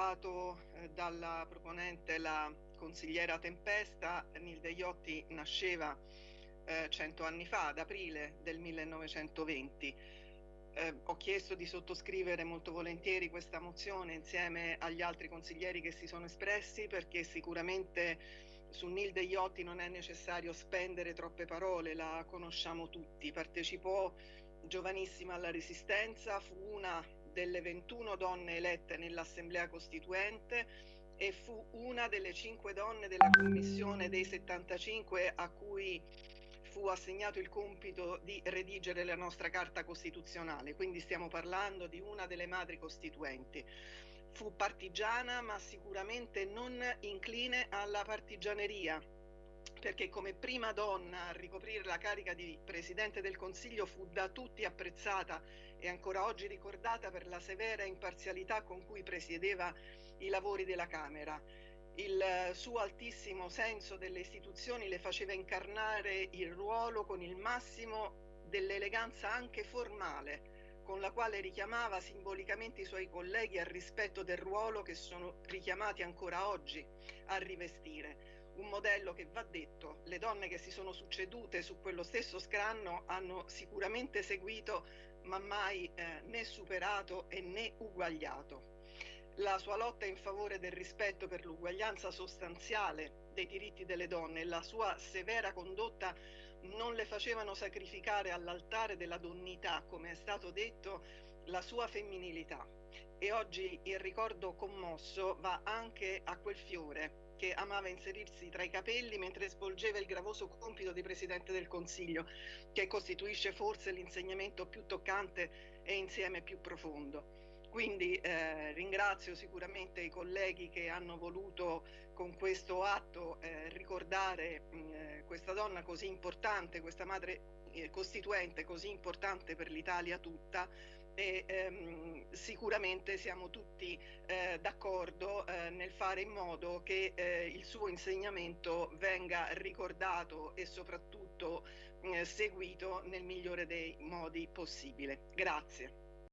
ricordato eh, dalla proponente la consigliera Tempesta, Nilde Iotti nasceva eh, cento anni fa, ad aprile del 1920. Eh, ho chiesto di sottoscrivere molto volentieri questa mozione insieme agli altri consiglieri che si sono espressi perché sicuramente su Nilde Iotti non è necessario spendere troppe parole, la conosciamo tutti, partecipò giovanissima alla Resistenza, fu una delle 21 donne elette nell'Assemblea Costituente e fu una delle cinque donne della commissione dei 75 a cui fu assegnato il compito di redigere la nostra Carta Costituzionale, quindi stiamo parlando di una delle madri costituenti. Fu partigiana ma sicuramente non incline alla partigianeria, perché come prima donna a ricoprire la carica di Presidente del Consiglio fu da tutti apprezzata e ancora oggi ricordata per la severa imparzialità con cui presiedeva i lavori della Camera. Il suo altissimo senso delle istituzioni le faceva incarnare il ruolo con il massimo dell'eleganza anche formale, con la quale richiamava simbolicamente i suoi colleghi al rispetto del ruolo che sono richiamati ancora oggi a rivestire un modello che va detto, le donne che si sono succedute su quello stesso scranno hanno sicuramente seguito ma mai eh, né superato e né uguagliato. La sua lotta in favore del rispetto per l'uguaglianza sostanziale dei diritti delle donne e la sua severa condotta non le facevano sacrificare all'altare della donnità, come è stato detto, la sua femminilità. E oggi il ricordo commosso va anche a quel fiore che amava inserirsi tra i capelli mentre svolgeva il gravoso compito di Presidente del Consiglio, che costituisce forse l'insegnamento più toccante e insieme più profondo. Quindi eh, ringrazio sicuramente i colleghi che hanno voluto con questo atto eh, ricordare mh, eh, questa donna così importante, questa madre eh, costituente così importante per l'Italia tutta e ehm, sicuramente siamo tutti eh, d'accordo eh, nel fare in modo che eh, il suo insegnamento venga ricordato e soprattutto eh, seguito nel migliore dei modi possibile. Grazie.